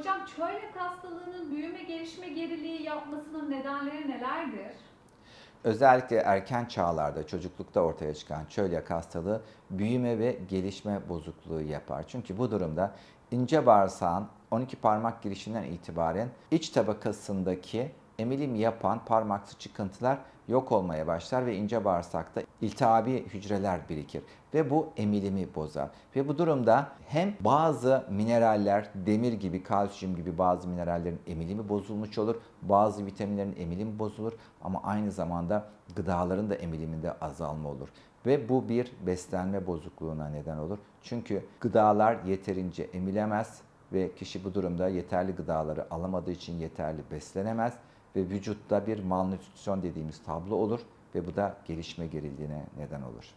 Hocam çölyak hastalığının büyüme gelişme geriliği yapmasının nedenleri nelerdir? Özellikle erken çağlarda, çocuklukta ortaya çıkan çölyak hastalığı büyüme ve gelişme bozukluğu yapar. Çünkü bu durumda ince bağırsağın 12 parmak girişinden itibaren iç tabakasındaki emilim yapan parmaksı çıkıntılar yok olmaya başlar ve ince bağırsakta iltihabi hücreler birikir ve bu emilimi bozar. Ve bu durumda hem bazı mineraller, demir gibi, kalsiyum gibi bazı minerallerin emilimi bozulmuş olur, bazı vitaminlerin emilimi bozulur ama aynı zamanda gıdaların da emiliminde azalma olur. Ve bu bir beslenme bozukluğuna neden olur. Çünkü gıdalar yeterince emilemez ve kişi bu durumda yeterli gıdaları alamadığı için yeterli beslenemez ve vücutta bir malnütrisyon dediğimiz tablo olur ve bu da gelişme geriliğine neden olur.